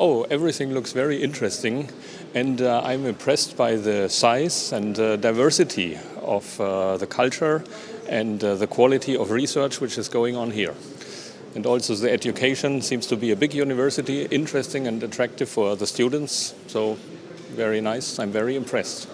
Oh, everything looks very interesting and uh, I'm impressed by the size and uh, diversity of uh, the culture and uh, the quality of research which is going on here. And also the education seems to be a big university, interesting and attractive for the students. So very nice, I'm very impressed.